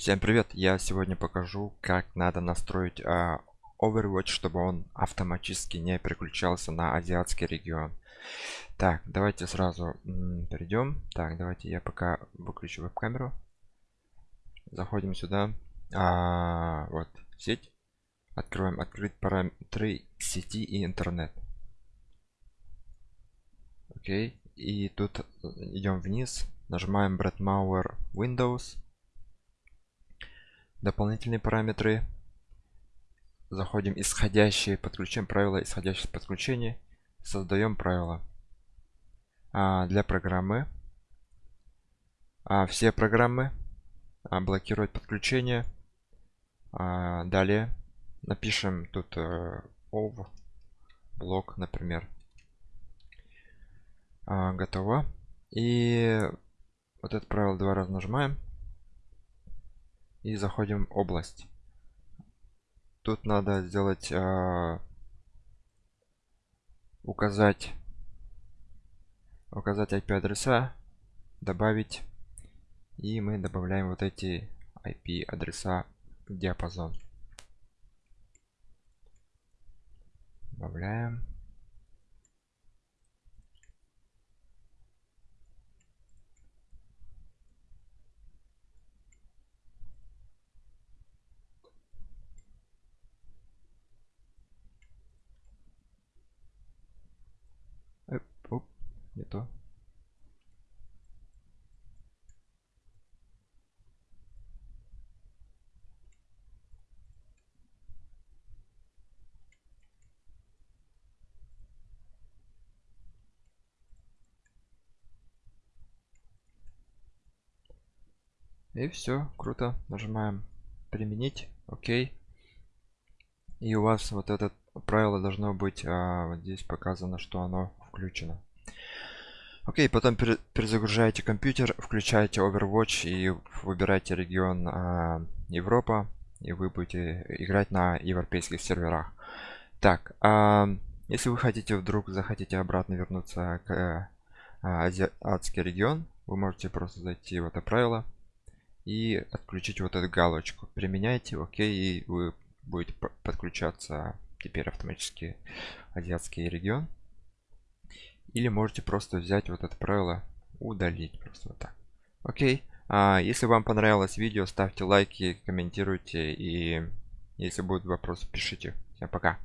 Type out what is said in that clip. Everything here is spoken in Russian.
Всем привет! Я сегодня покажу, как надо настроить а, Overwatch, чтобы он автоматически не переключался на азиатский регион. Так, давайте сразу перейдем. Так, давайте я пока выключу веб-камеру. Заходим сюда. А, вот, сеть. Открываем открыть параметры сети и интернет. Окей. И тут идем вниз. Нажимаем Bradmauer Windows дополнительные параметры. Заходим исходящие подключаем правила исходящих подключений создаем правила. А, для программы. А, все программы. А, блокировать подключение. А, далее напишем тут э, ov блок например. А, готово. И вот это правило два раза нажимаем и заходим в область. Тут надо сделать э, указать указать IP адреса добавить и мы добавляем вот эти IP адреса в диапазон. Добавляем не то и все круто нажимаем применить окей и у вас вот это правило должно быть а, вот здесь показано что оно включено. Окей, потом перезагружаете компьютер, включаете Overwatch и выбираете регион э, Европа, и вы будете играть на европейских серверах. Так, э, если вы хотите вдруг захотите обратно вернуться к э, азиатский регион, вы можете просто зайти в это правило и отключить вот эту галочку. Применяйте, окей, и вы будете подключаться теперь автоматически азиатский регион. Или можете просто взять вот это правило удалить просто вот так. Окей а, если вам понравилось видео ставьте лайки комментируйте и если будут вопросы пишите. Всем пока